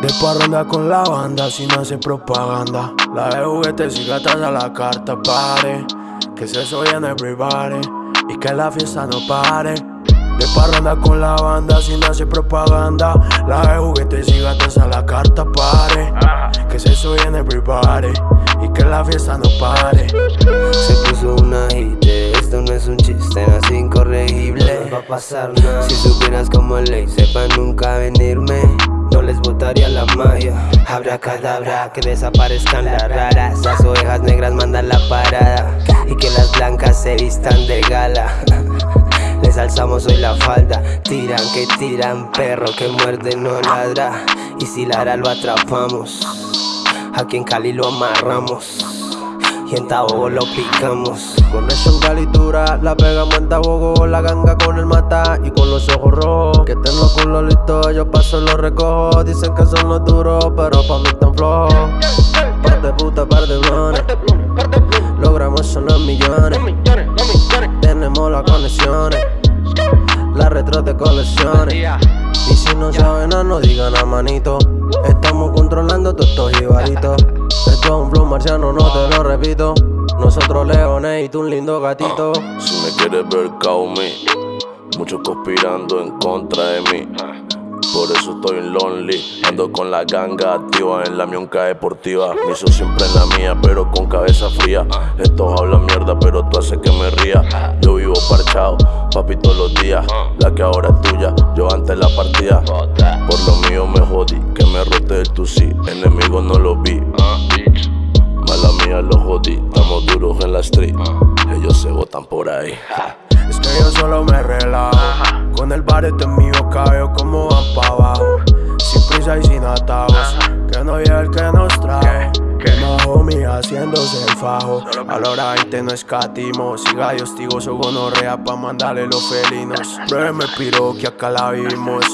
De parranda con la banda si no hace propaganda. La de juguetes y gatas a la carta pare. Que se en everybody y que la fiesta no pare. De parranda con la banda si no hace propaganda. La de juguetes y gatas a la carta pare. Que se en everybody y que la fiesta no pare. Se puso una hit, esto no es un chiste, no es incorregible. No va a pasar nada. Si supieras como ley, sepa nunca venirme botaría la magia. Habrá cadabra, que desaparezcan las raras. Las ovejas negras mandan la parada. Y que las blancas se vistan de gala. Les alzamos hoy la falda. Tiran que tiran, perro que muerde no ladra. Y si ladra lo atrapamos Aquí en Cali lo amarramos. Y en Tabogo lo picamos. Con eso en calitura la pegamos en Tabogo La ganga con el mata. Y con los ojos rojos Que los listos, yo paso los recojo. Dicen que son los duros, pero pa' mí están flojos. Par de puta, par de blones Logramos son los millones. Tenemos las conexiones. Las retros de colecciones. Y si no saben nada, no digan a manito. Estamos controlando todos estos jibaritos. Esto es un flow marciano, no te lo repito. Nosotros leones y tú un lindo gatito. Si me quieres ver, call me Muchos conspirando en contra de mí. Por eso estoy lonely Ando con la ganga activa en la mionca deportiva. Miso siempre en la mía, pero con cabeza fría. Estos hablan mierda, pero tú haces que me ría. Yo vivo parchado, papi todos los días. La que ahora es tuya, yo antes la partida Por lo mío me jodí, que me rote el sí Enemigos no los vi. Mala mía los jodí, estamos duros en la street. Ellos se botan por ahí Que yo solo me relajo. Con el barete mío cabello como van pa' abajo. Sin prisa y sin atajos Que no llegue el que nos trajo. Más homie haciéndose el fajo. A la hora 20 no escatimo Siga y hostigoso gonorrea pa' mandarle los felinos. Pruébeme piro que acá la vivimos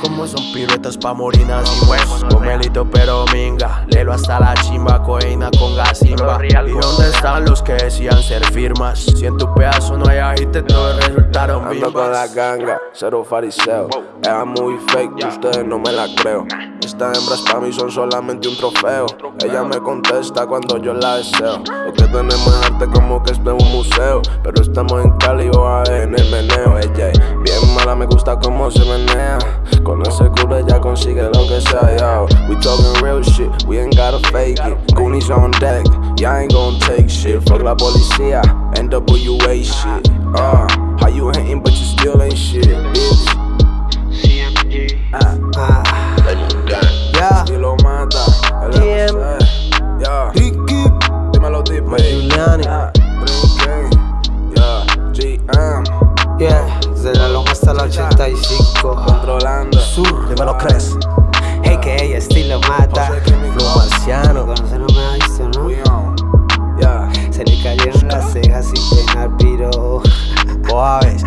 como son piruetas pa' morinas y huevos Comelito pero minga Lelo hasta la chimba, coina con gasimba ¿Y dónde están los que decían ser firmas? Si en tu pedazo no hay agite, todos resultaron Ando con la ganga, cero fariseo. Era muy fake y ustedes no me la creo. Estas hembras pa' mí son solamente un trofeo. Ella me contesta cuando yo la deseo. Lo que tenemos es arte como que es de un museo. Pero estamos en Cali o en el meneo. Ella bien mala, me gusta cómo se menea culo ya consigue lo que sea, yo We talking real shit, we ain't gotta fake it. Goonies on deck, y'all ain't gon' take shit. Fuck la policía, NWA shit. Uh, How you hating but you still ain't shit, bitch. CMG Ah, ah Yeah Estilo mata, el GM Yeah. Ricky Dímelo deep, Giuliani. Yeah, Yeah, GM Yeah, desde la loma hasta la 85 Controlando Sur, me lo crees Hey que ella estilo mata. Flow marciano. Conoce no me ha visto, ¿no? Se le cayeron las cejas sin dejar piro. Boaves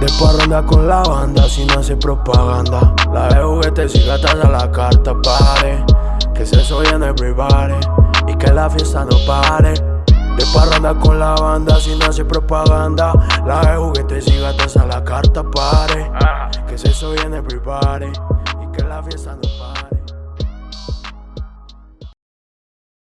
De parranda con la banda si no hace propaganda. La de juguetes y gatas a la carta pare. Que se en everybody Y que la fiesta no pare de parranda con la banda sin hacer propaganda La de juguetes y gatas a la carta pare. Que se en everybody Y que la fiesta no pare